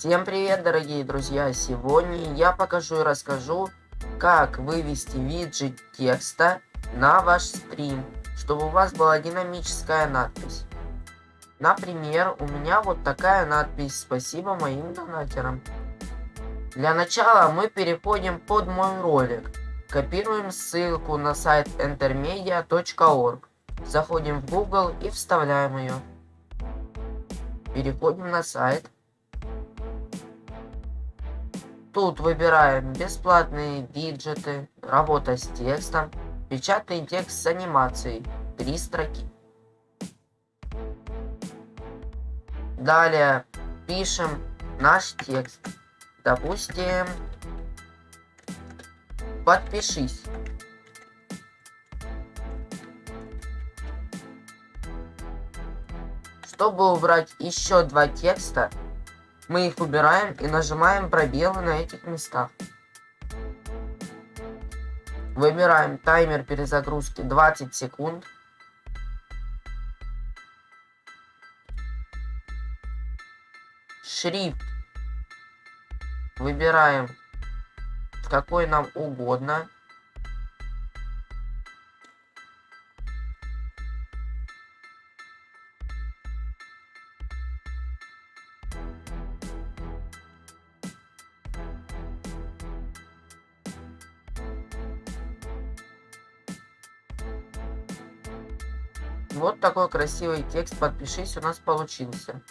Всем привет, дорогие друзья! Сегодня я покажу и расскажу, как вывести виджет текста на ваш стрим, чтобы у вас была динамическая надпись. Например, у меня вот такая надпись «Спасибо моим донатерам». Для начала мы переходим под мой ролик. Копируем ссылку на сайт entermedia.org. Заходим в Google и вставляем ее. Переходим на сайт. Тут выбираем бесплатные виджеты, работа с текстом, печатный текст с анимацией, три строки. Далее пишем наш текст. Допустим, подпишись. Чтобы убрать еще два текста, мы их убираем и нажимаем пробелы на этих местах. Выбираем таймер перезагрузки 20 секунд. Шрифт. Выбираем какой нам угодно. Вот такой красивый текст «Подпишись» у нас получился.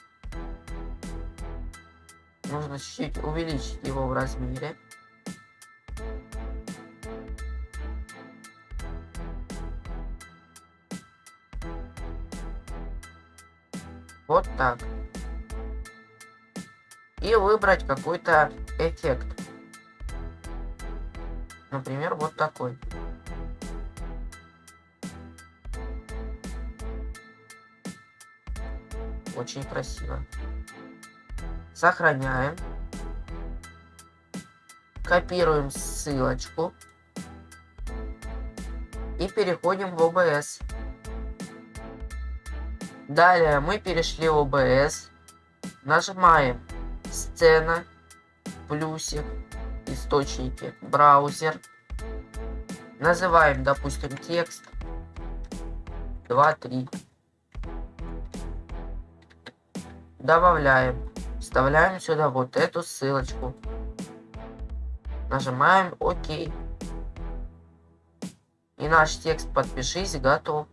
Нужно чуть-чуть увеличить его в размере. Вот так. И выбрать какой-то эффект. Например, вот такой. Очень красиво. Сохраняем. Копируем ссылочку. И переходим в OBS. Далее мы перешли в OBS. Нажимаем сцена, плюсик, источники, браузер. Называем, допустим, текст 2.3. Добавляем. Вставляем сюда вот эту ссылочку. Нажимаем ОК. И наш текст «Подпишись» готов.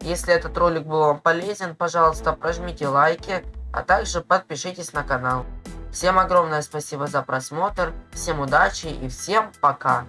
Если этот ролик был вам полезен, пожалуйста, прожмите лайки, а также подпишитесь на канал. Всем огромное спасибо за просмотр, всем удачи и всем пока!